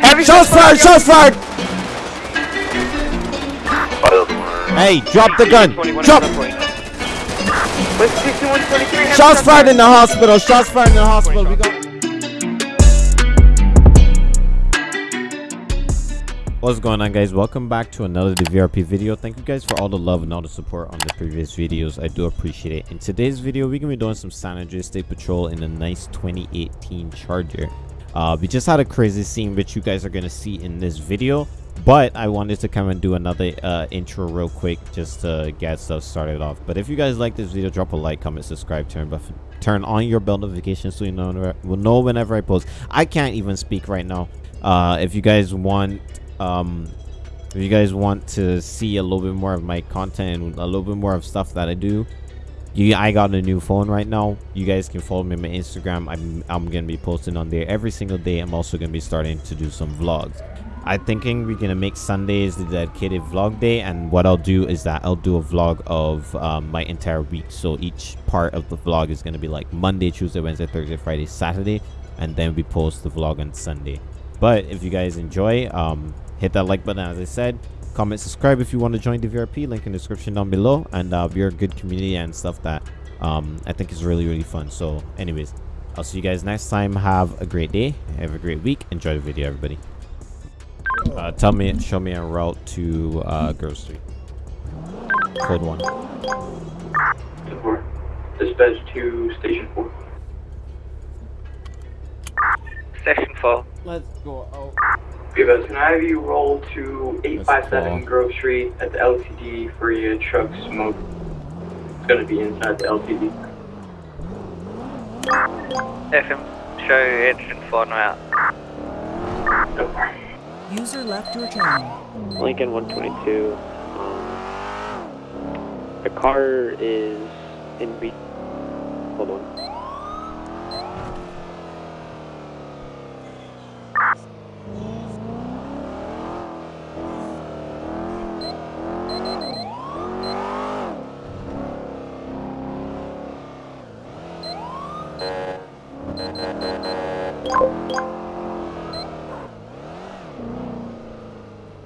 Heavy Shots fired! Shots fired! Hey, drop the gun! Drop! West 6123. heavy Shots fired in the hospital! Shots fired in the hospital! We got. What's going on guys? Welcome back to another DVRP video. Thank you guys for all the love and all the support on the previous videos. I do appreciate it. In today's video, we're going to be doing some San Andreas State Patrol in a nice 2018 Charger. Uh, we just had a crazy scene which you guys are to see in this video. But I wanted to come and do another uh, intro real quick just to get stuff started off. But if you guys like this video, drop a like, comment, subscribe, turn buff turn on your bell notifications so you know will know whenever I post. I can't even speak right now. Uh, if you guys want um if you guys want to see a little bit more of my content and a little bit more of stuff that i do you i got a new phone right now. You guys can follow me on my instagram. I'm i'm gonna be posting on there every single day. I'm also gonna be starting to do some vlogs. I'm thinking we're gonna make sundays the dedicated vlog day and what i'll do is that i'll do a vlog of um, my entire week. So each part of the vlog is gonna be like monday tuesday wednesday thursday friday saturday and then we post the vlog on sunday. But if you guys enjoy um hit that like button as i said comment subscribe if you want to join the vrp link in the description down below and uh, we're a good community and stuff that um, i think is really really fun so anyways i'll see you guys next time have a great day have a great week enjoy the video everybody uh, tell me show me a route to uh, grove street code one Four. Dispatch to station four. Section 4. let's go oh. Vivas, can I have you roll to 857. Grove Street at the LTD for your truck smoke? It's gonna be inside the LTD. FM, show engine 4 now. No. User left your channel. Lincoln 122. Um, the car is in be. Hold on.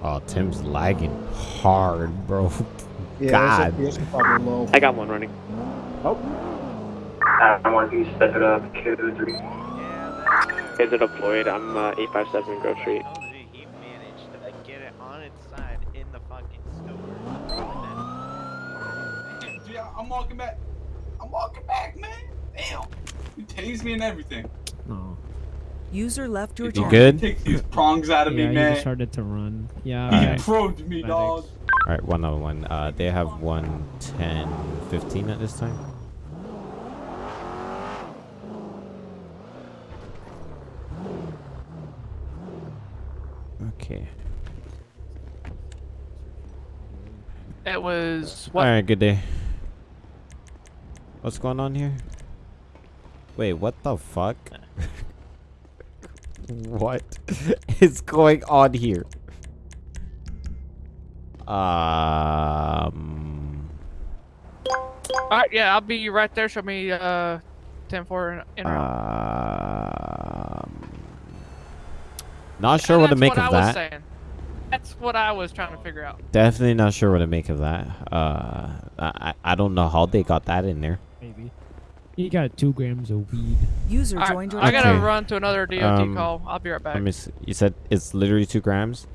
oh tim's lagging hard bro Yeah, God. It's probably low. I got one running. Oh. I want you to step it up to three. Kids are deployed. I'm uh, 857 Grove Street. He managed to get it on its side in the fucking store. Yeah, I'm walking back. I'm walking back, man. Damn. You tased me and everything. No. User left your you good Take these prongs out of yeah, me, he man. just started to run. Yeah. All yeah. right. Probed me, Medics. dog. All right, one other one. Uh, they have one 10, 15 at this time. Okay. It was All what? right, good day. What's going on here? Wait, what the fuck? what is going on here? Um. All right, yeah, I'll be right there. Show me uh, 10 4 in. Um, not sure what to That's make what of I was that. saying. That's what I was trying to figure out. Definitely not sure what to make of that. Uh, I I- I don't know how they got that in there. Maybe. He got two grams of weed. User All right, joined your I gotta Okay. run to another DOT Um, call. I'll be right back. Let me. See. You said it's literally two grams.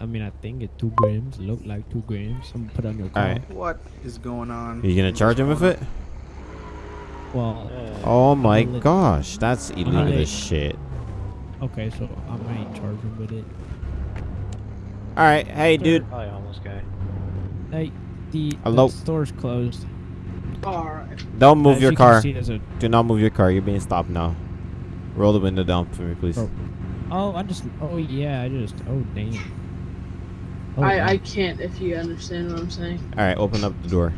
I mean, I think it two grams. Look like two grams. I'm gonna put on your car. All right. What is going on? Are you gonna charge him with it? Well, Oh my gosh, that's illegal lit. as shit. okay, so I might charge him with it. All right, hey dude. Probably homeless guy. Hey, the, Hello? the store's closed. Alright. Don't move As your you car. see, a- Do not move your car. You're being stopped now. Roll the window down for me, please. Oh. Oh, I just. Oh yeah, I just. Oh damn. Oh, I, damn. I can't if you understand what I'm saying. All right, open up the door.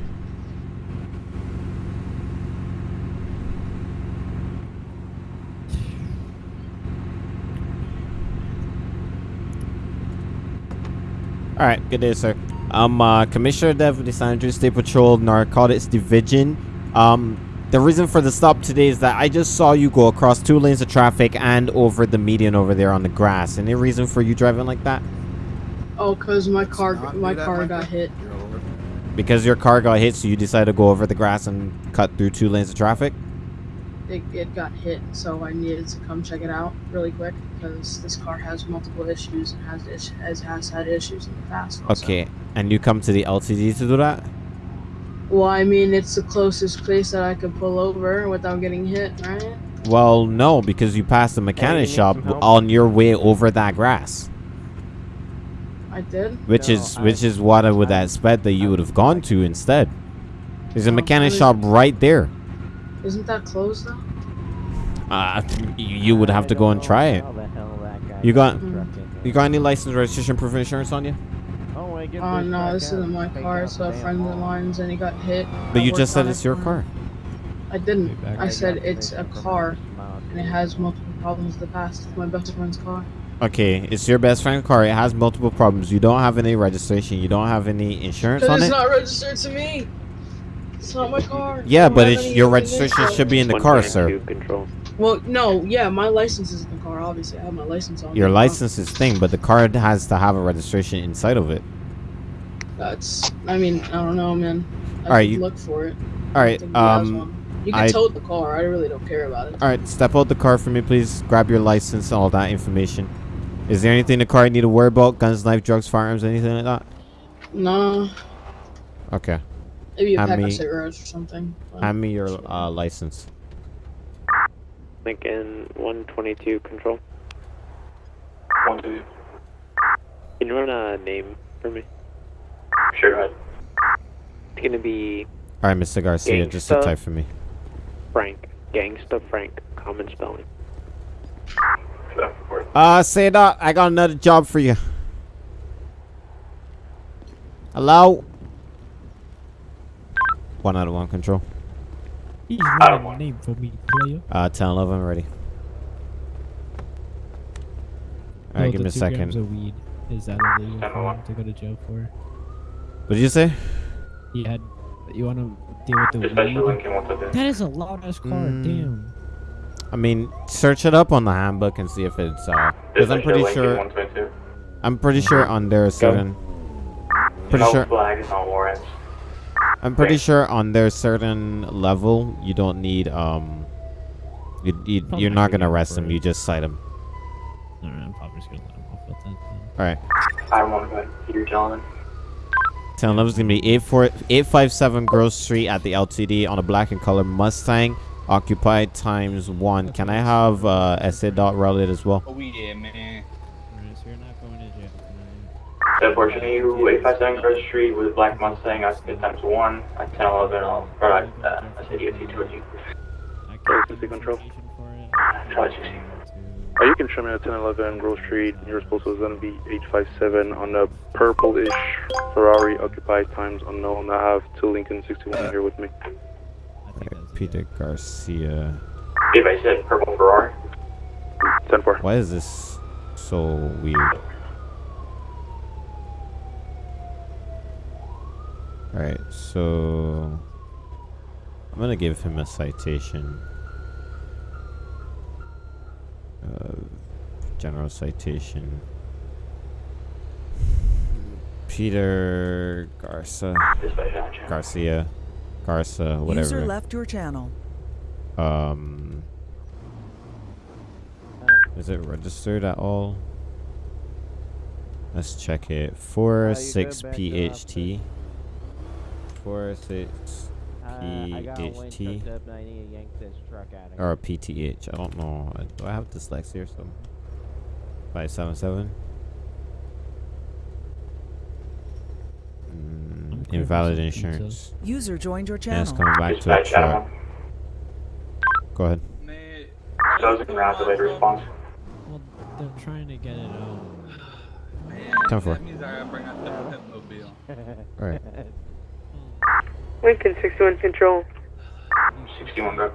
All right, good day, sir. I'm uh, Commissioner Dev of the San Andreas State Patrol Narcotics Division. Um, The reason for the stop today is that I just saw you go across two lanes of traffic and over the median over there on the grass. Any reason for you driving like that? Oh, cause my car, my do that, car Michael. got hit. Because your car got hit, so you decided to go over the grass and cut through two lanes of traffic? It, it got hit, so I needed to come check it out really quick because this car has multiple issues and has has has had issues in the past. also. Okay, and you come to the LTD to do that? Well, I mean, it's the closest place that I could pull over without getting hit, right? Well, no, because you passed the mechanic you need shop on your way over that grass, I did. which No, is I- which is what I would I- expect that you would have gone to instead. There's a mechanic really? shop right there. Isn't that closed though? Uh, you you would have to go and try it. how the hell that guy You got- the truck You got any license, registration, proof of insurance on you? Oh, when I get pushed no, this isn't my car. out It's a friend of wall. mine's, and he got hit. But you just said it's your car. I didn't. I I said it's a car, and it has multiple problems in the past. It's my best friend's car. Okay, it's your best friend's car. It has multiple problems. You don't have any registration. You don't have any insurance Because on it's not registered to me. It's not my car. Yeah, but it's your registration should be in the car, sir. Well, no, yeah, my license is in the car. Obviously, I have my license on. Your me. license is thing, but the car has to have a registration inside of it. That's. I mean, I don't know, man. I Alright, you- look for it. All right, I think he has um. You can I- tow the car. I really don't care about it. all right. Step out the car for me, please. Grab your license, and all that information. Is there anything in the car you need to worry about? Guns, knife, drugs, firearms, anything like that? No, Okay. maybe a Hand pack me- of cigarettes or something. Hand me your uh, license. Lincoln 122 control. One, two. Can you run a name for me? Sure, go ahead. It's gonna be All right, Mr. Garcia, just sit Gangsta. tight for me. Frank. Gangsta Frank. Common spelling. Step. Uh, say that. I got another job for you. Hello? One out of one control. He's don't a name for me, player. Uh, 10, 11, ready. Alright, Oh, give me a two second. grams of weed. Is that illegal Ten for one. him to go to jail for? What did you say? He had. You want to deal with the Dispatcher weed? Lincoln 122. That is a loud ass car. Mm. Damn. I mean, search it up on the handbook and see if it's, uh, because I'm pretty sure, I'm pretty sure on their certain, pretty no sure, flags, no warrants. I'm pretty Right. sure on their certain level, you don't need, um, you, you you're not not gonna gonna arrest for them, you just cite them. Alright, I'm probably just gonna let him off with that then. Alright. I don't want to go ahead. Peter John. Town number is going to be 857 Grove Street at the LTD on a black and color Mustang. Occupied times one. Can I have uh, SA dot routed as well? Oh, yeah, man. Airport you 857 Grove Street with a Black Mustang, occupied times one at 1011 on product, uh, SADOT towards you. Go to the control. Charge are you me at 1011 Grove Street? Your postal is going to be 857 on a purplish Ferrari occupied times unknown. I have two Lincoln 61 here with me. Peter Garcia. If I said purple Ferrari? 10 4. Why is this so weird? Alright, so. I'm gonna give him a citation. Uh, general citation. Peter Garza, Dispatcher. Garcia, Garza, whatever. User left your channel. Um, is it registered at all? Let's check it. Four Uh, you six go back PHT. Four Uh, a PHT truck up 90 and yanked this truck out of or PTH. I don't know. Uh, Do I have dyslexia or something? Five seven seven. Mm, invalid insurance. User joined your And channel. it's coming back to a truck. Go ahead. Man. Those are going to have to later response. Well, they're trying to get it out. Man, Ten four. that means I gotta bring out the Pepmobile. All right. Lincoln 61 Control. 61 go.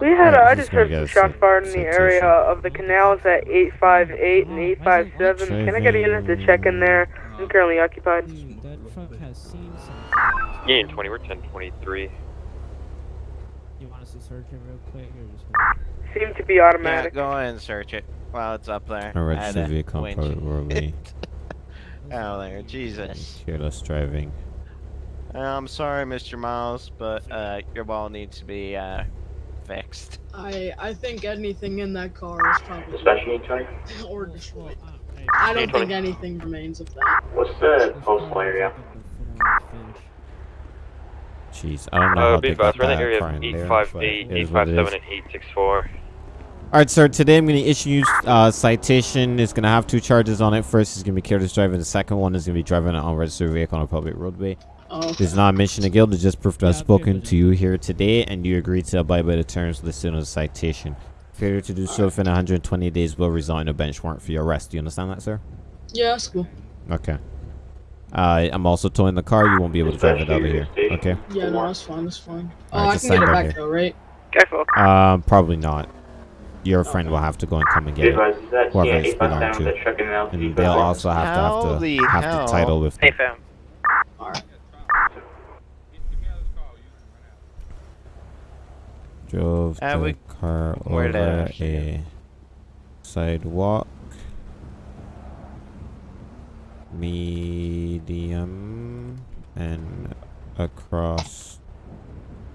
We had, Alright, uh, I just heard some a shots cit- fired in the area of the canals at 858 and Oh, 857. Can I get a unit to check in there? I'm currently occupied. Dude, that truck has seen some. Gain 20, we're 1023. to search it real quick or just hold Seem to be automatic. Yeah, go ahead and search it while it's up there. I registered Add a vehicle on winch. Oh, there, Jesus. Careless driving. I'm sorry, Mr. Miles, but uh, your ball needs to be uh, fixed. I I think anything in that car is probably Dispatch unit 20. or destroyed. I don't think anything remains of that. What's the postal area? Jeez, I don't know Uh, how be they got advised, we're in the that area car of in 858, but it is what it 857, and 864. Alright, sir, today I'm going to issue you uh, citation. It's going to have two charges on it. First is going to be careless driving. The second one is going to be driving an unregistered vehicle on a public roadway. Oh, There's not a mission of guilt. It's just proof that I've spoken to you here today, and you agreed to abide by the terms listed on the citation. Failure to do so within 120 days will result in a bench warrant for your arrest. Do you understand that, sir? yeah, that's cool. Okay. Uh, I'm also towing the car. You won't be able to drive it out of here. Okay. Yeah, no, that's fine. That's fine. Oh, Alright, I just can get it back here. though, right? Careful. Um, probably not. Your friend will have to go and come and Be get it. advised, is that Whoever yeah, it's belonged to. the and the LTD? And they'll also have to have to the have hell? the title with them. fam. Alright. Drove Uh, the car over that a sidewalk. Medium and across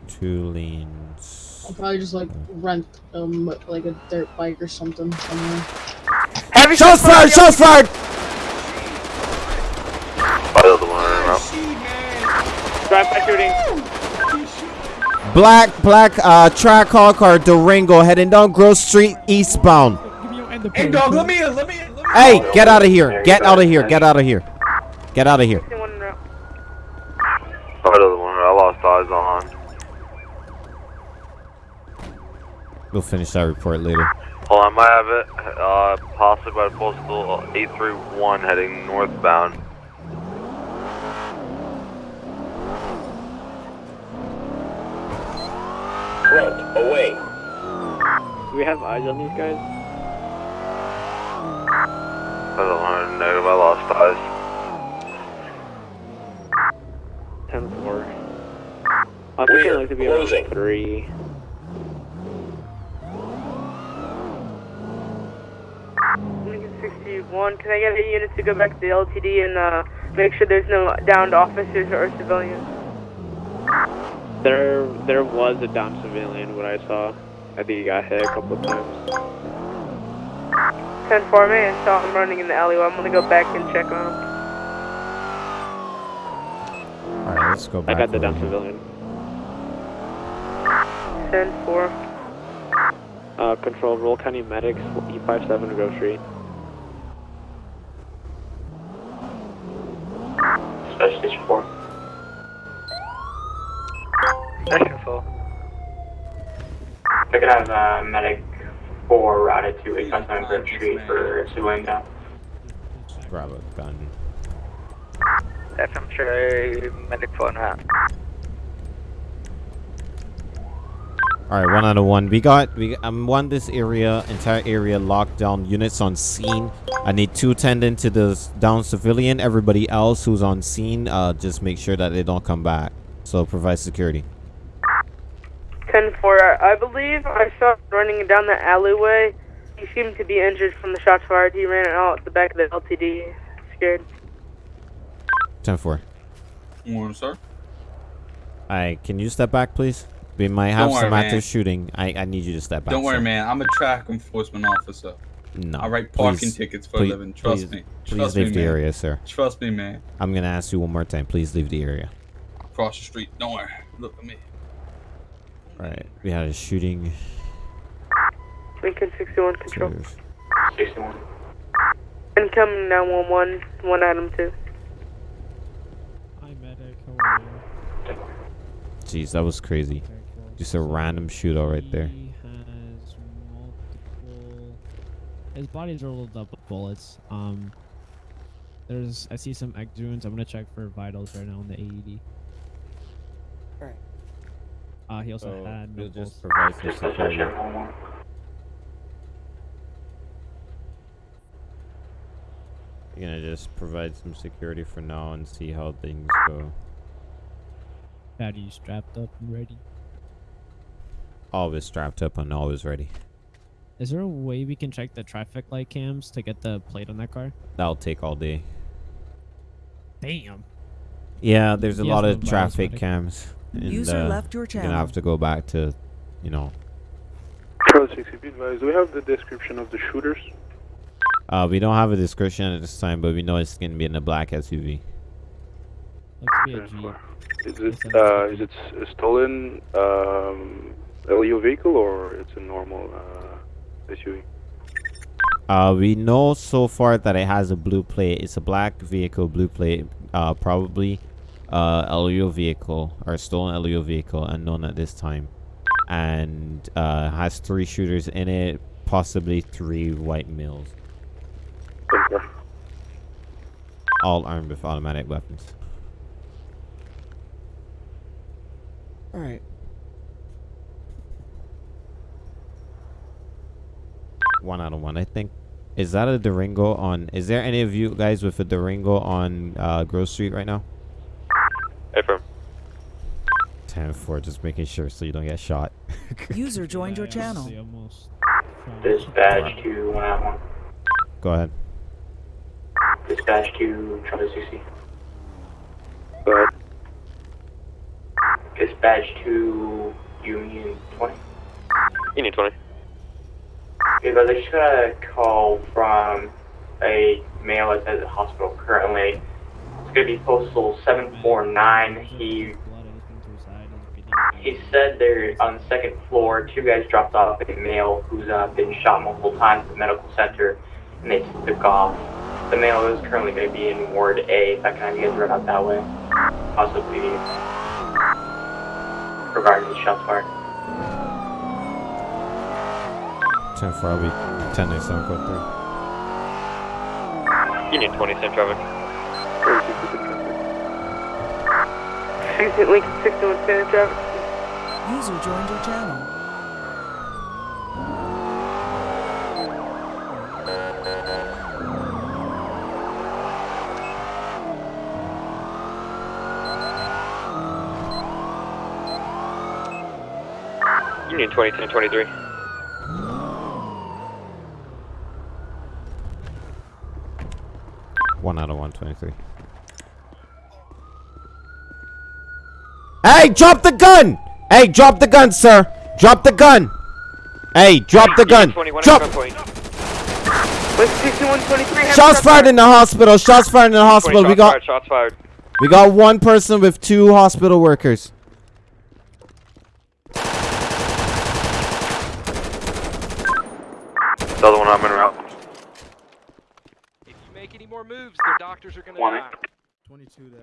two lanes. I'll probably just like rent um like a dirt bike or something somewhere. Heavy Shots fired! Shots fired! File the one. Drive by shooting. Black, black, uh, track car car Durango heading down Grove Street eastbound. Give me your end of Hey, dog, let me in, let me in, let me in. Hey, get out of here! Get out of here! Get out of here! Get out of here! One in route. File the one. I lost eyes on. We'll finish that report later. Hold on, I might have it. Uh, possibly by postal 831 heading northbound. Do we have eyes on these guys? I don't want to know, negative, I lost eyes. 10 4. I think it looks to be around 3. Lincoln 61. Can I get a unit to go back to the LTD and uh, make sure there's no downed officers or civilians? There, there was a down civilian, what I saw. I think he got hit a couple of times. 10 4 man, saw him running in the alleyway. I'm gonna go back and check on him. Alright, let's go I got the over down here. civilian. 10 4. Uh, control, roll county medics, E57 Grove Street. Dispatch station 4. Section 4. I could have uh, medic 4 routed to 857 Grove Street for civilian down. Grab a gun. FM medic 4 now. Alright, one out of one. We got we um one this area, entire area locked down. Units on scene. I need two attendant to the down civilian. Everybody else who's on scene, uh, just make sure that they don't come back. So provide security. 10 4. I believe I saw him running down the alleyway. He seemed to be injured from the shots fired. He ran out the back of the LTD. Scared. Ten four. Morning, sir. Alright, can you step back, please? We might have Don't some active man. shooting. I I need you to step back. Don't worry, sir. man. I'm a track enforcement officer. No. I write parking please- tickets for please- a living. Trust please- me. Please Trust leave me, the man. area, sir. Trust me, man. I'm gonna ask you one more time. Please leave the area. Across the street. Don't worry. Look at me. Alright, we had a shooting. Lincoln 61 control. Cheers. 61. Incoming 911. One item 2. Hi, medic. How are you? Jeez, that was crazy. Just a random shootout right there. He has multiple. His body's rolled up with bullets. Um, there's I see some egg wounds. I'm gonna check for vitals right now on the AED. Alright. Uh, he also had no we'll pulse. just provide some Dispatch security. station 1. You're gonna just provide some security for now and see how things go. Patty you strapped up and ready. Always strapped up and always ready. Is there a way we can check the traffic light cams to get the plate on that car? That'll take all day. Damn. Yeah, there's a He lot of traffic cams. And, User uh, left your channel. You're gonna have to go back to, you know. Charlie 60, be advised, do we have the description of the shooters? Uh, we don't have a description at this time, but we know it's gonna be in a black SUV. Looks to be a Is it, uh, is it s- a stolen, um, LEO vehicle or it's a normal, uh, SUV? Uh, we know so far that it has a blue plate. It's a black vehicle, blue plate. Uh, probably, uh, LEO vehicle or stolen LEO vehicle, unknown at this time, and uh, has three shooters in it, possibly three white males, all armed with automatic weapons. All right. One out of one, I think. Is that a Durango on? Is there any of you guys with a Durango on uh, Grove Street right now? Affirm. 10 4, just making sure so you don't get shot. User joined your channel. Dispatch to one out one. Go ahead. Dispatch to Charlie 60. Go ahead. Dispatch to Union 20. Union 20. Because I just got a call from a male that's at the hospital currently. It's be postal 749. He he said they're on the second floor. Two guys dropped off a male who's uh, been shot multiple times at the medical center, and they took off. The male is currently going to be in Ward A. If I can have you guys run out that way, possibly regarding the shots fired. 10 4, I'll be 10 9 7 code 3. Union 20, same traffic. Houston Lincoln 61 Standard traffic. User joined your channel. Union 20, 10, 23. One out of 123. Hey, drop the gun! Hey, drop the gun, sir! Drop the gun! Hey, drop the gun! Drop! Shots fired in the hospital. Shots fired in the hospital. We got fired, shots fired. we got one person with two hospital workers. The other one I'm in route. Make any more moves, their doctors are gonna die. 22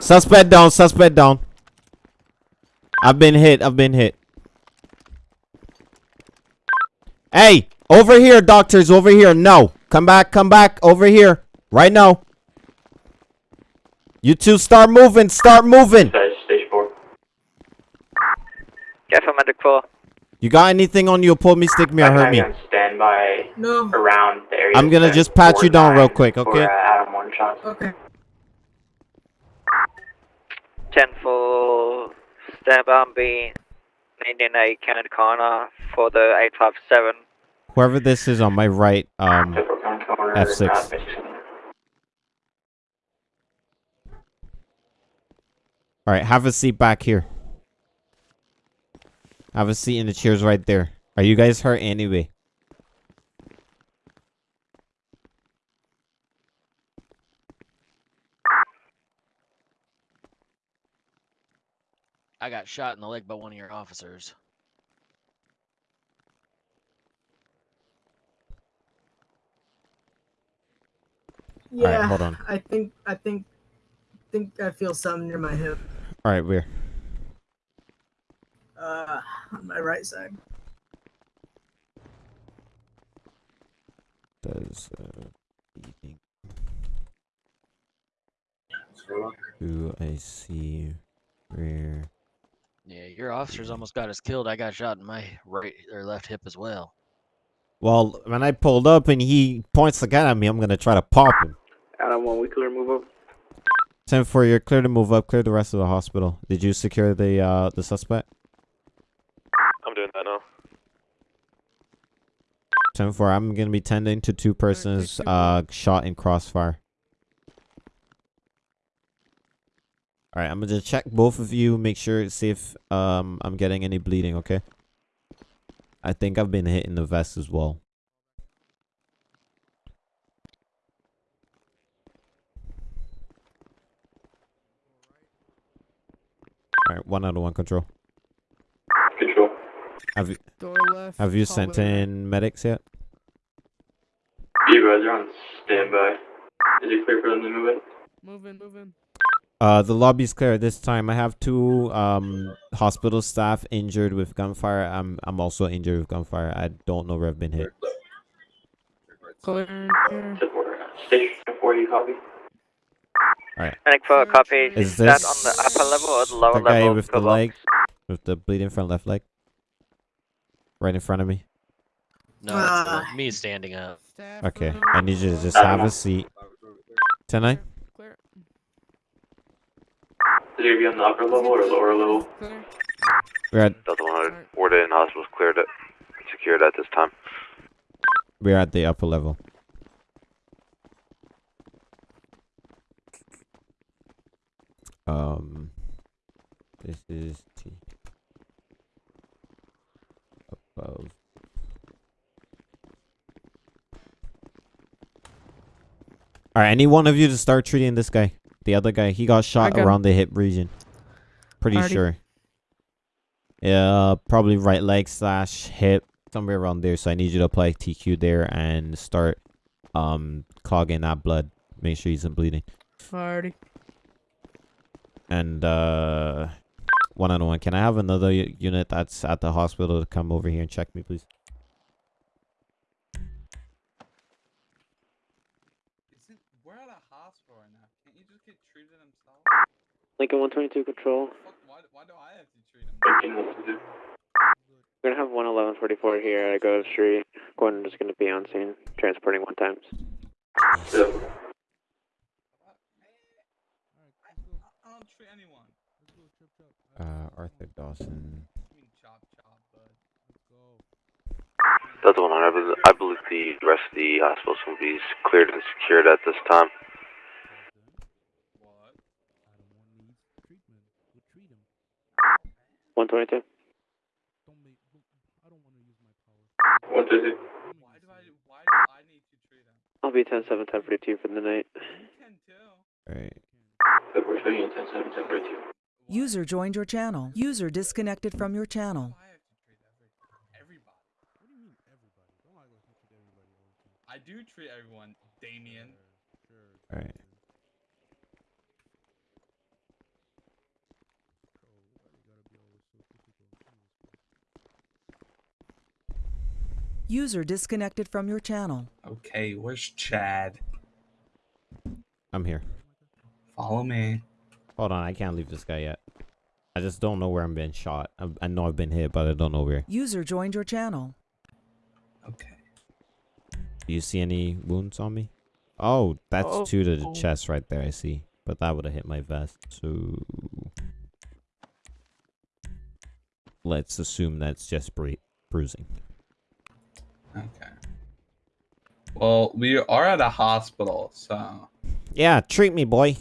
Suspect down. Suspect down. I've been hit. I've been hit. Hey, over here, doctors. Over here. No. Come back. Come back. Over here. Right now. You two start moving. Start moving. Stage 4. Get for medic 4. You got anything on you? Pull me, stick me, or hurt me. on standby No. around the area. I'm gonna just pat you down real 9 quick, for, okay? uh, Adam one shots. Okay. 10 for stand by and be needing a Kennedy corner for the 857. Whoever this is on my right, um, F6. All right, have a seat back here. Have a seat in the chairs right there. Are you guys hurt anyway? I got shot in the leg by one of your officers. Yeah. hold on. I think I think I think I feel something near my hip. All right, where? Uh, on my right side. Does uh, eating. Do I see where? Yeah, your officers almost got us killed. I got shot in my right or left hip as well. Well, when I pulled up and he points the gun at me, I'm gonna try to pop him. Adam 1, we clear move up. Ten four, you're clear to move up. Clear the rest of the hospital. Did you secure the uh the suspect? That now. 10 4, I'm gonna be tending to two persons uh shot in crossfire. Alright, I'm gonna just check both of you, make sure see if um I'm getting any bleeding, okay? I think I've been hit in the vest as well. Alright, one out of one control. Control. Have you Door left. have you sent right. in medics yet? You guys are on standby. Is it clear for them to move in? Moving, moving. Uh, the lobby's clear this time. I have two um hospital staff injured with gunfire. I'm I'm also injured with gunfire. I don't know where I've been hit. Clear. clear. Station 40, copy. Alright. Medic for copy. Is that this on the upper level or the lower the guy level? with the Cover. leg, with the bleeding front left leg, right in front of me? No, it's uh, me standing up. Okay, I need you to just have a seat. Ten nine. Clear. Is it gonna be on the upper level or lower level? Clear. We're at Delta 100. Ward in hospital's cleared it. Secured at this time. we're at the upper level. Um, this is T above. All right, any one of you to start treating this guy. The other guy, he got shot got him. around the hip region. Pretty sure. Yeah, probably right leg slash hip, somewhere around there. So I need you to apply TQ there and start um clogging that blood. Make sure he's not bleeding. Alrighty. And uh, one on one. Can I have another unit that's at the hospital to come over here and check me, please? We're at a hospital right now. Can't you just get treated himself? Lincoln 122 control. Why, why do I have to treat him? We're gonna have 11144 here at Grove Street. Gordon is gonna be on scene, transporting one times. I don't treat anyone. Uh, Arthur Dawson. Delta 100. I believe, I believe the rest of the hospitals will be cleared and secured at this time. One twenty-two. What is it? I'll be ten seven ten forty two for the night. Right. We're showing you 10 7 10 42. User joined your channel. User disconnected from your channel. I do treat everyone, Damien. Alright. User disconnected from your channel. Okay, where's Chad? I'm here. Follow me. Hold on, I can't leave this guy yet. I just don't know where I'm being shot. I, I know I've been hit, but I don't know where. User joined your channel. Okay. Do you see any wounds on me? Oh, that's Oh. two to the Oh. chest right there. I see, but that would have hit my vest. So let's assume that's just bru- bruising. Okay. Well, we are at a hospital, so Yeah, treat me, boy.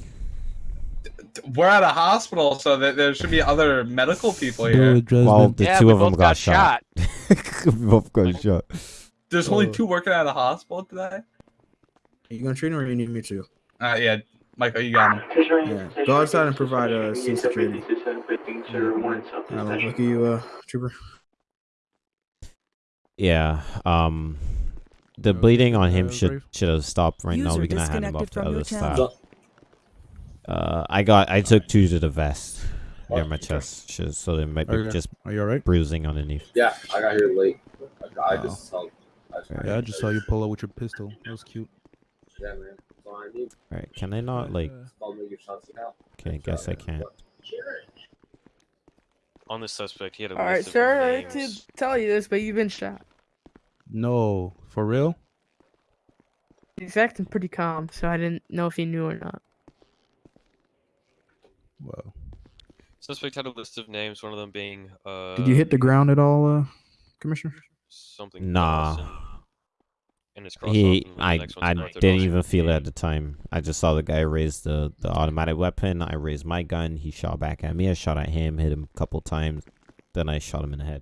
We're at a hospital, so that there should be other medical people here. Well, the two of them got, shot. we both got shot. There's only two working at a hospital today. you gonna treat him or you need me to? Uh, yeah, Michael, you got him. Yeah. Go outside and provide uh, scene security. Uh, look at you, uh, trooper. Yeah. Um, the bleeding on him should should have stopped right now. User We're gonna him off to from other your staff. channel. Uh, I got I took two to the vest near my chest, sh- so there might be Okay. just Are you alright? bruising underneath. Yeah, I got here late. I Oh. just saw. Yeah, I just saw you pull out with your pistol. That was cute. Yeah, man. That's I need. All right, can I not like? I'll make your shots now. Okay, I guess I can't. On the suspect, he had a All right, list sir. I hate to tell you this, but you've been shot. No, for real? He's acting pretty calm, so I didn't know if he knew or not. Well, Suspect had a list of names, one of them being uh. Did you hit the ground at all, uh, Commissioner? Something. Nah. Dawson, And it's crossed He, off, and I, I didn't even feel it at the time. I just saw the guy raise the, the automatic weapon. I raised my gun. He shot back at me. I shot at him, hit him a couple times. Then I shot him in the head.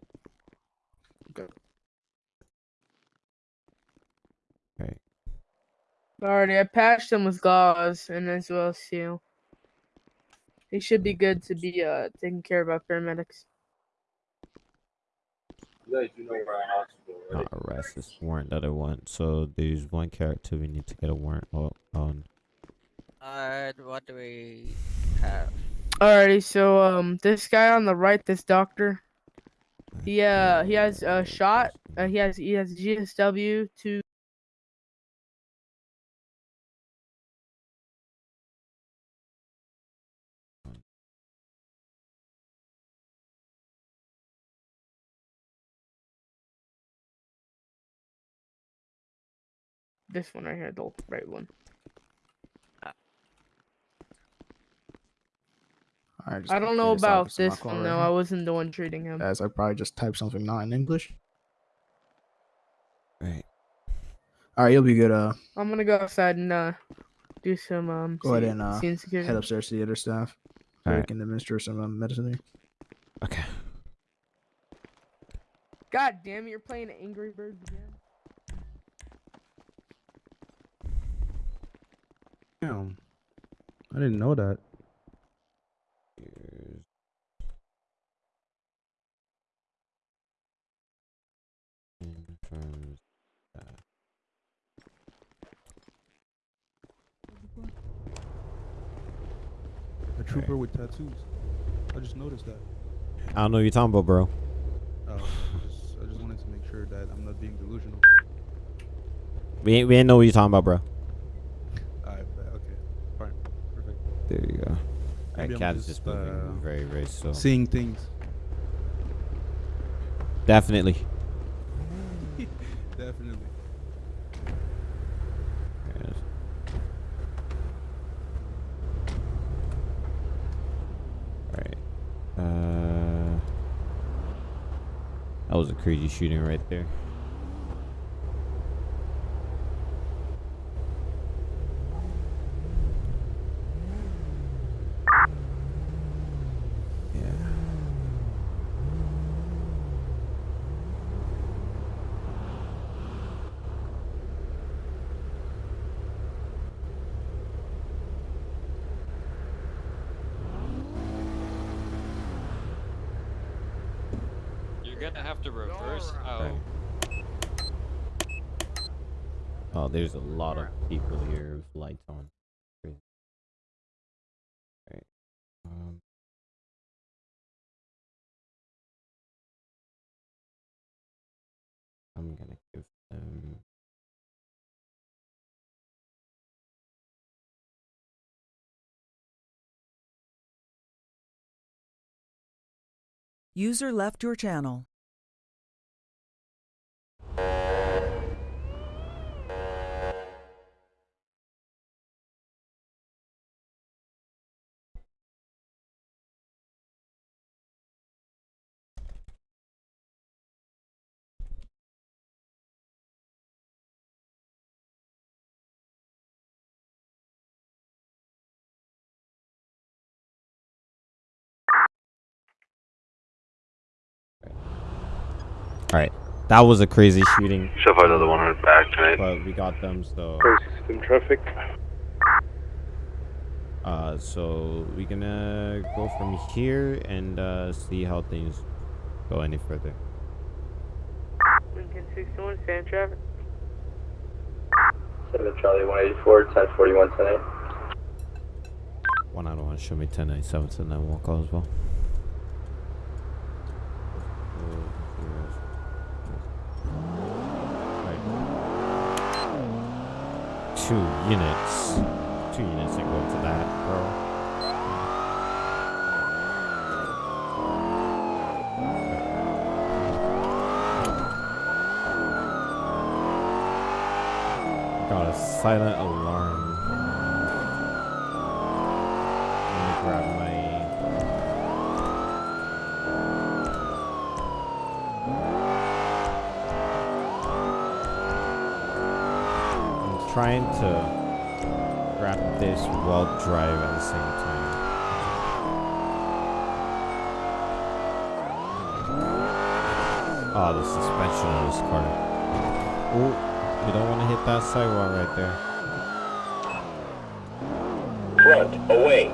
Right. Alrighty, I patched him with gauze and as well as seal. He should be good to be uh taken care of by paramedics. You know where our hospital, right? Not arrest this warrant that I want. So there's one character we need to get a warrant on. Uh, what do we have? Alrighty, so um, this guy on the right, this doctor, he uh he has a shot. Uh, he has he has GSW to. This one right here, the right one. Alright, just I don't know clear this out about this one alcohol though. right I wasn't the one treating him. As I probably just typed something not in English. Right. Alright, you'll be good. Uh, I'm gonna go outside and uh do some um. go ahead and uh, scene security. head upstairs to the other staff. So we Alright. can administer some um, medicine there. Okay. God damn it! You're playing Angry Birds again. Damn. I didn't know that. Confirms. A trooper with tattoos. I just noticed that. I don't know what you're talking about, bro. Oh, I just, I just wanted to make sure that I'm not being delusional. We ain't, we ain't know what you're talking about, bro. Alright, okay. Fine. Perfect. There you go. Alright, cat is just, just moving uh, very, very slow. Seeing things. Definitely. Definitely. Alright. Uh, that was a crazy shooting right there. Yeah. You're gonna have to reverse out. Oh, there's a lot of people here with lights on. Crazy. Alright. Um, I'm gonna give them. User left your channel. Alright. That was a crazy shooting. Should have another 100 back tonight. But we got them, so. System traffic. Uh, so we're gonna go from here and uh, see how things go any further. Lincoln 61, fan traffic. 7 Charlie 184, 1041 tonight. One out of one, show me 1097 to 911 call as well. Right. Two units. Two units ain't going to that, bro. Got a silent alarm. Let me grab my trying to grab this while drive at the same time. Oh, the suspension of this car. Oh, you don't want to hit that sidewalk right there. Front, away.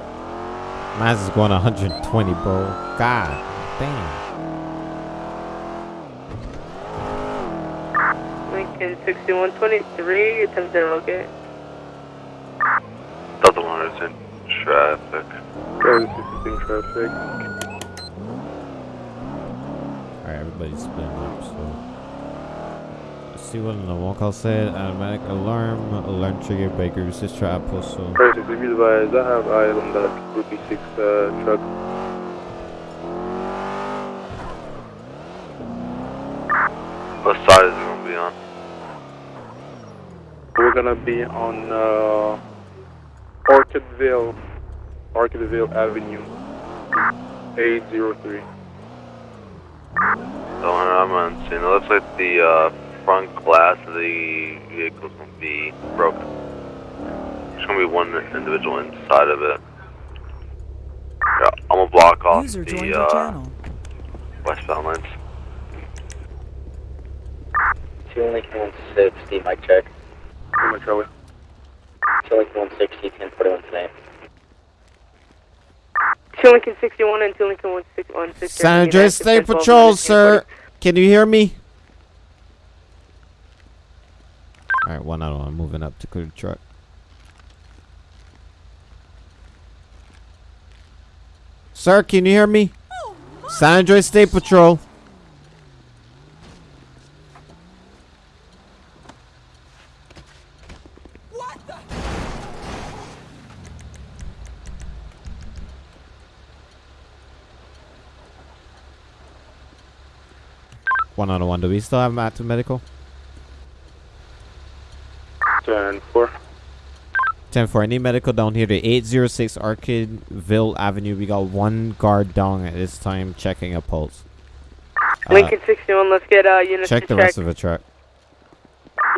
Maz is going 120, bro. God damn. Lincoln 6123, attempting to locate. Delta 1 is in traffic. Charlie 16 traffic. Alright, everybody's splitting up, so. Let's see what the walkout said. Automatic alarm, alarm trigger, breaker resist trap postal. Charlie 16, be advised, I have eyes on that Gruppe 6 uh, truck. What side is it going to be on? We're gonna be on uh, Orchardville, Orchardville Avenue, 803. So I'm on scene. It looks like the uh, front glass of the vehicle is going to be broken. There's going to be one individual inside of it. Yeah, I'm going to block off User the uh, channel. westbound lanes. Two Lincoln 160, mic check. Come on, Charlie. Two 160, 1041 today. 2 Lincoln 61 and 2 Lincoln 161. San Andreas State Patrol, sir. Can you hear me? Alright, one out of one. Moving up to clear the truck. Sir, can you hear me? San Andreas State Patrol. One out of one. Do we still have Matt to medical? 10 4. 10 for any medical down here to 806 Orchardville Avenue. We got one guard down at this time checking a pulse. Uh, Lincoln 61, let's get uh, units check to the check. The rest of the truck.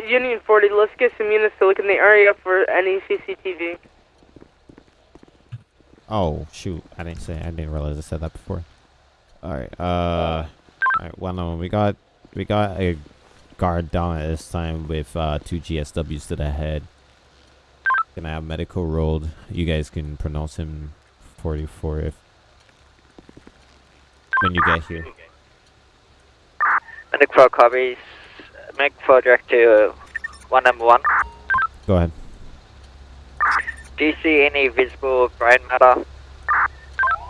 Union 40, let's get some units to look in the area for any CCTV. Oh shoot! I didn't say. I didn't realize I said that before. All right. Uh. All right. One of them. We got. We got a guard down at this time with uh, two GSWs to the head. Gonna have medical rolled. You guys can pronounce him 44 if when you get here. Medic 4 copies. Medic 4 direct to 1 number 1. Go ahead. Do you see any visible brain matter?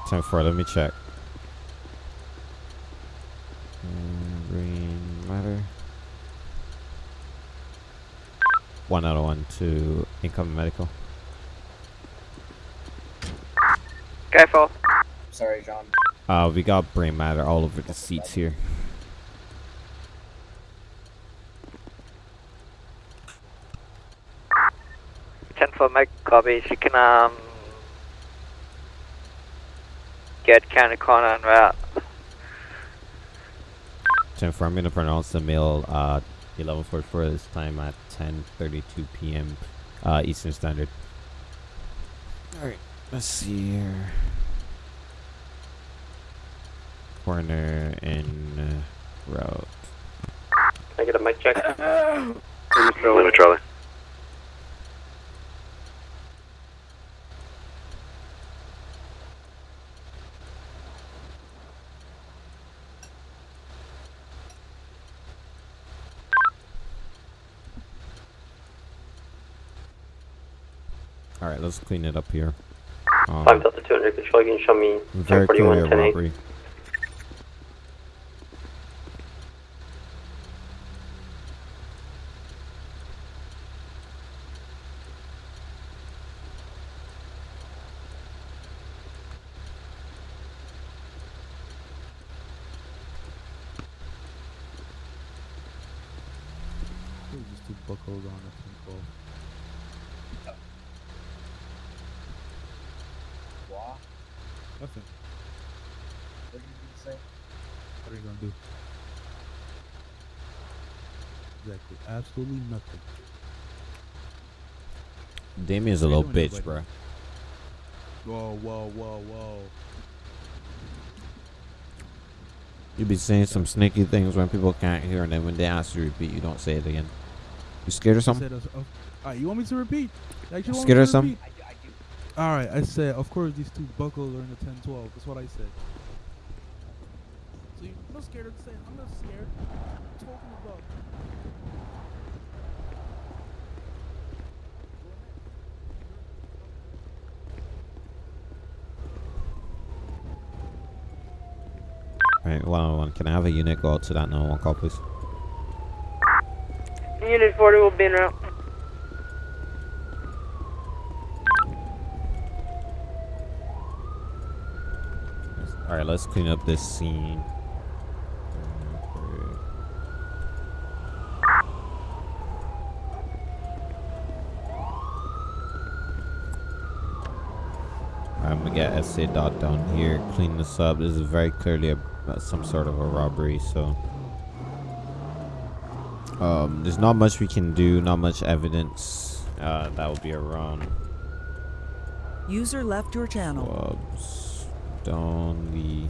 Time for. Let me check. Mm, Green matter. One out of one to incoming medical. Careful. Sorry, John. Uh, we got brain matter all over the seats here. Ten for Medic copies. You can um get county corner en route. Time for. I'm gonna pronounce the mail. Uh, 11:44 this time at 10:32 p.m. Uh, Eastern Standard. All right. Let's see here. Corner in uh, route. Can I get a mic check? Lima Charlie. All right, let's clean it up here. Um, 5 Delta 200 control, you can show me very 1041, clear 10 robbery. Just two buckles on it. Nothing. What did you say? What are you gonna do? Exactly. Absolutely nothing. Damien's a little bitch, buddy? bro. Whoa, whoa, whoa, whoa. You be saying some sneaky things when people can't hear, and then when they ask you to repeat, you don't say it again. You scared or something? said, uh, uh, alright, you want me to repeat? You Scared me or to something? Repeat? Alright, I said, of course, these two buckles are in the 1012. That's what I said. So you're not scared of saying, I'm not scared. I'm talking about. Alright, one on one. Can I have a unit go out to that 911 call, please? Unit 40 will be in route. Alright, let's clean up this scene. I'm gonna get SA dot down here, clean this up. This is very clearly a, some sort of a robbery, so. Um, there's not much we can do, not much evidence. Uh, that will be around. User left your channel. Clubs down the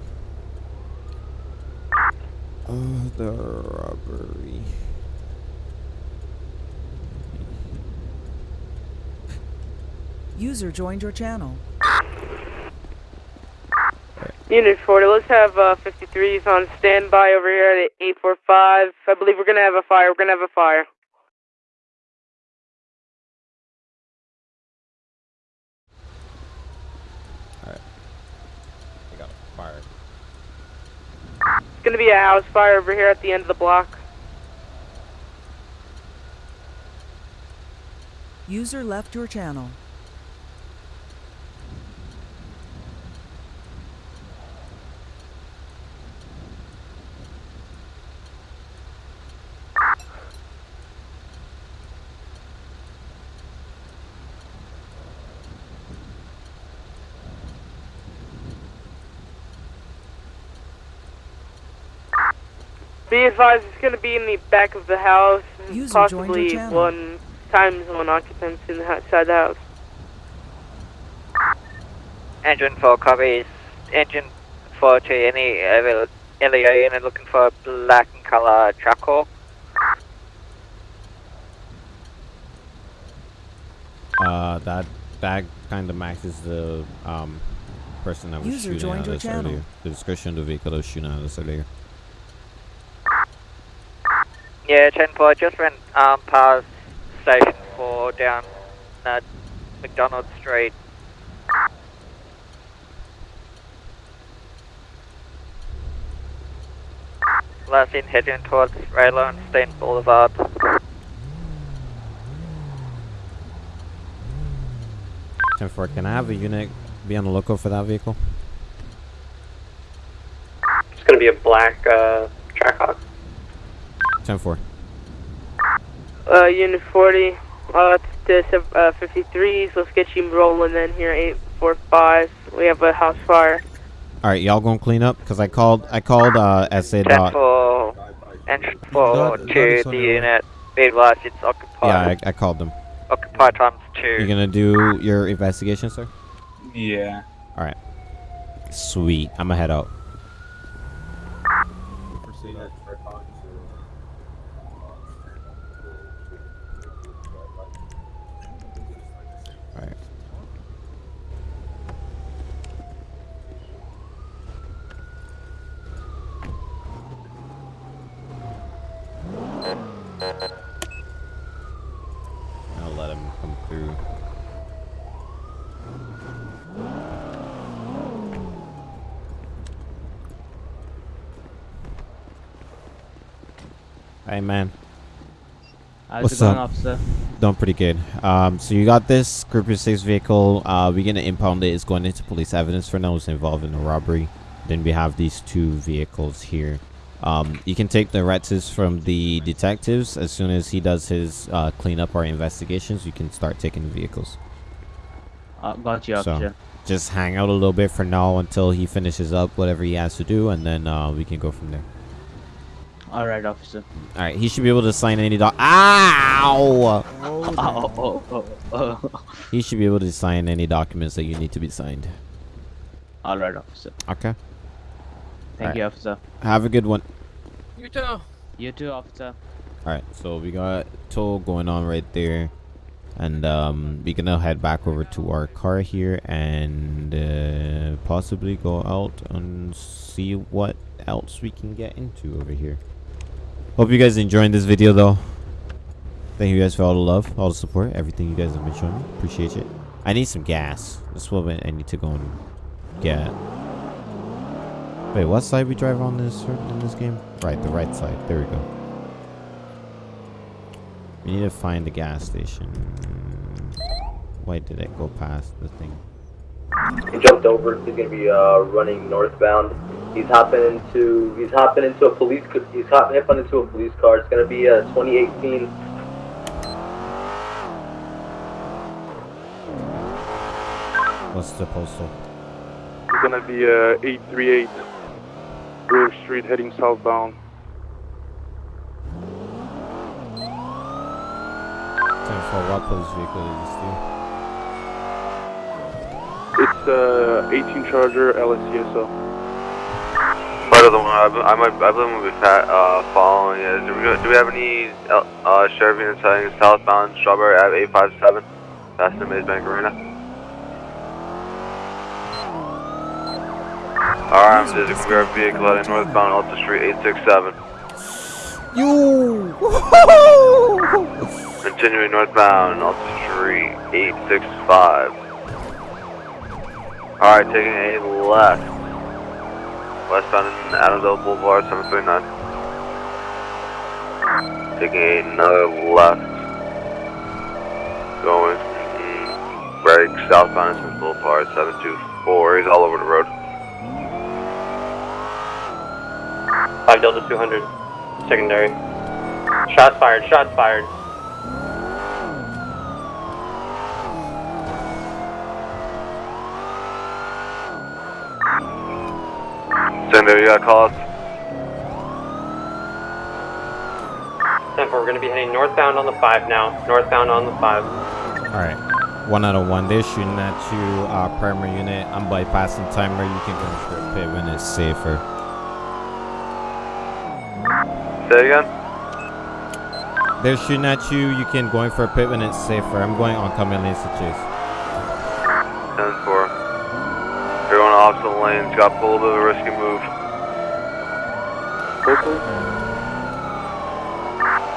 other robbery. User joined your channel. Unit 40, let's have uh, 53s on standby over here at 845. I believe we're going to have a fire. We're going to have a fire. Alright. I got a fire. It's going to be a house fire over here at the end of the block. User left your channel. Be advised, it's going to be in the back of the house. User possibly one time one occupants in the outside the house. Engine 4 copies. Engine 4 to any uh, LEO unit looking for black and color charcoal. Uh, that that kind of matches the um person that was User shooting at us earlier. The description of the vehicle that was shooting at us earlier. Yeah, 10 4 just went um, past Station 4 down uh, McDonald Street. Last in heading towards Raylo and Steen Boulevard. Ten four. Can I have a unit be on the lookout for that vehicle? It's going to be a black uh, Trackhawk. Ten four. Uh, Unit 40, uh, to uh, 53s. Let's get you rolling then here, 845. We have a house fire. All right, y'all gonna clean up? Cause I called I called uh SA dot. 4 entry 4 That- that to the your unit. Be advised, it's occupied. Yeah, I, I called them. Occupied times 2. You're gonna do your investigation, sir? Yeah. All right. Sweet. I'm gonna head out. Right. I'll let him come through. Hey. How's What's it going, up? officer? Doing pretty good. Um, so you got this Group of 6 vehicle. Uh, we're gonna impound it. It's going into police evidence for now. It's involved in a robbery. Then we have these two vehicles here. Um, you can take the retzes from the detectives as soon as he does his uh, cleanup or investigations. You can start taking the vehicles. Uh, got you, So just hang out a little bit for now until he finishes up whatever he has to do, and then uh, we can go from there. All right, officer. All right, he should be able to sign any doc. Ow! Oh, oh, oh, oh. He should be able to sign any documents that you need to be signed. All right, officer. Okay. Thank Alright. you, officer. Have a good one. You too. You too, officer. Alright, so we got toll going on right there. And um, we're gonna head back over to our car here and uh, possibly go out and see what else we can get into over here. Hope you guys enjoying this video though. Thank you guys for all the love, all the support, everything you guys have been showing me. Appreciate it. I need some gas. That's what I need to go and get. Wait, what side we drive on this in this game? Right, the right side. There we go. We need to find the gas station. Why did it go past the thing? He jumped over. He's gonna be uh, running northbound. He's hopping into. He's hopping into a police. He's hopping up into a police car. It's gonna be a 2018. What's the postal? It's gonna be uh, 838 Grove Street heading southbound. Ten for what police vehicle did you steal? It's uh 18 Charger LSCSO. Part of the one, I, I might, I believe we'll be fat, uh, following it. Do we, do we have any uh, uh, sheriff units heading southbound Strawberry Ave 857, past the Maze Bank Arena? Alright, there's a guard vehicle heading northbound Alta Street 867. You. Continuing northbound Alta Street 865. Alright, taking a left. Westbound Adam's Apple Boulevard 739. Taking another left. Going right southbound Smith Boulevard 724. He's all over the road. 5 Delta 200, secondary. Shots fired, shots fired. Sender, you got calls? 10 we're going to be heading northbound on the 5 now. Northbound on the 5. Alright. One out of one. They're shooting at you, uh, primary unit. I'm bypassing timer. You can go for a pit when it's safer. Say again? They're shooting at you. You can go in for a pit when it's safer. I'm going oncoming lanes to chase. 10 4. You're going opposite lanes, got a little bit of a risky move.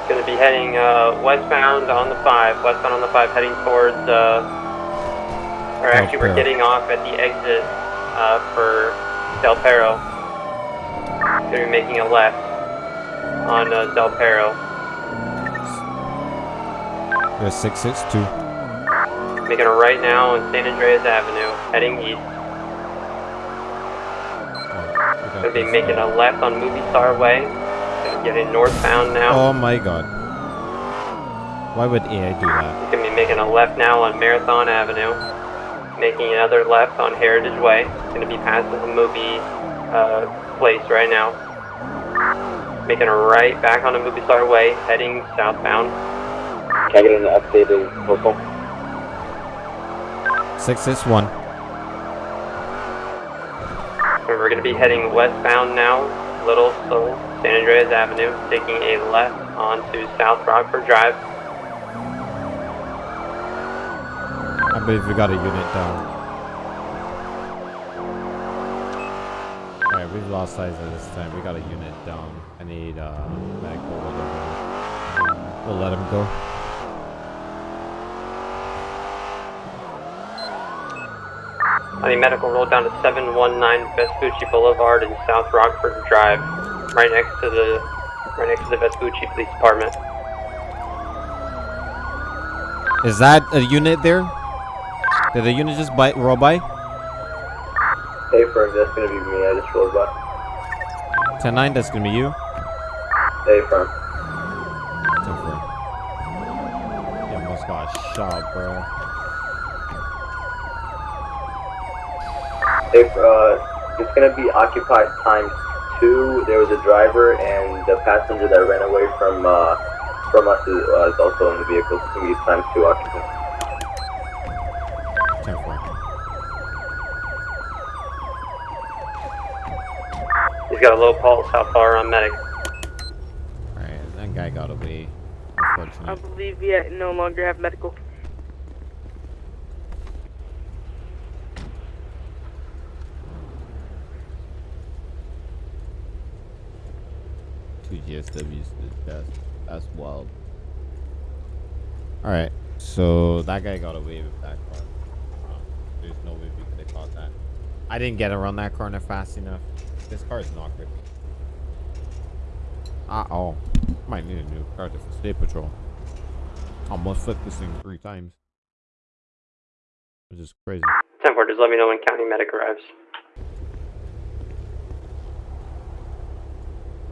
Going to be heading uh, westbound on the 5. Westbound on the 5, heading towards. Uh, or actually, we're Perro. getting off at the exit uh, for Del Perro. Going to be making a left on uh, Del Perro. There's 662. Making a right now on San Andreas Avenue, heading east. Going to be making a left on Movie Star Way. Going to get in northbound now. Oh my god. Why would AI do that? Going to be making a left now on Marathon Avenue. Making another left on Heritage Way. Going to be passing the movie uh, place right now. Making a right back on the Movie Star Way, heading southbound. Can I get an updated postal? 661. And We're going to be heading westbound now, Little Seoul, San Andreas Avenue, taking a left onto South Rockford Drive. I believe we got a unit down. Alright, we've lost sight of this time. We got a unit down. I need uh medical. We'll let him go. I need medical roll down to 719 Vespucci Boulevard and South Rockford Drive, right next to the right next to the Vespucci Police Department. Is that a unit there? Did the unit just bite roll by? Hey, firm, that's gonna be me. I just rolled by. 10-9, that's gonna be you. Hey, firm. Ten four. You almost got shot, bro. Hey, uh, it's gonna be occupied times two. There was a driver and the passenger that ran away from uh, from us is, uh, is also in the vehicle. So It's going to be times two occupants. 10 4. He's got a low pulse. How far on medic? Alright, that guy got away. I believe we no longer have medical. GSWs that's that's wild. Alright, so that guy got away with that car. Um, there's no way we could have caught that. I didn't get around that corner fast enough. This car is not grippy. Uh oh. Might need a new car for state patrol. Almost flipped this thing three times. Which is crazy. 10 4, just let me know when county medic arrives.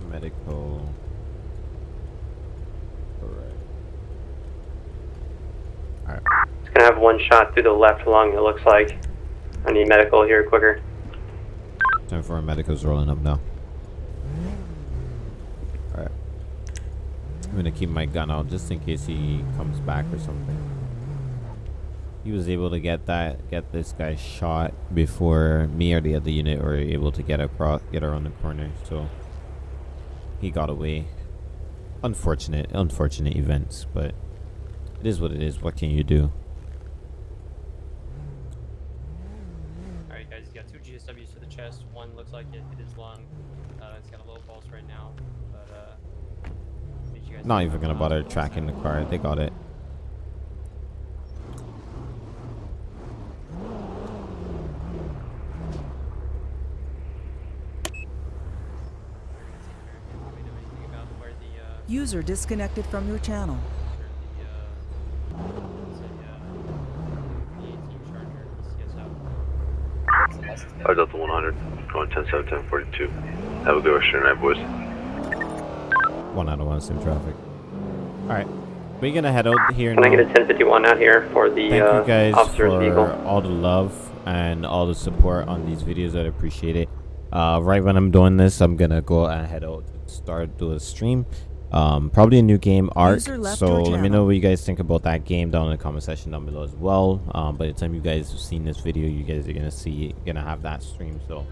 Medical. Alright. It's gonna have one shot through the left lung, it looks like. I need medical here quicker. Time for our medicals rolling up now. Alright. I'm gonna keep my gun out just in case he comes back or something. He was able to get that get this guy shot before me or the other unit were able to get across get around the corner, so he got away. Unfortunate, unfortunate events, but it is what it is. What can you do? Alright guys, he's got two GSWs to the chest. One looks like it hit his lung. Uh, it's got a low pulse right now. But uh you guys Not even gonna bother tracking the car. They got it. User disconnected from your channel. I was the 100, going 10 7 10 42. Have a good rest of your night, boys. One out of one, same traffic. Alright. We're gonna head out here Can now. I get a 1051 out here for the Thank uh, you guys officer's for vehicle? all the love and all the support on these videos. I appreciate it. Uh, right when I'm doing this, I'm gonna go and head out to start do a stream. Um, probably a new game, Arc. So let me know what you guys think about that game down in the comment section down below as well. Um, by the time you guys have seen this video, you guys are gonna see gonna have that stream. So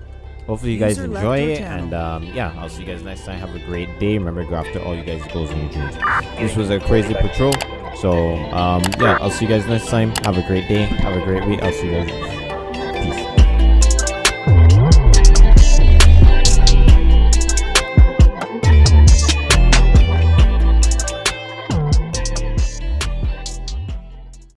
hopefully you guys User enjoy it, channel. and um, yeah, I'll see you guys next time. Have a great day. Remember, go after all you guys' goals and your dreams. This was a crazy patrol. So um, yeah, I'll see you guys next time. Have a great day. Have a great week. I'll see you guys.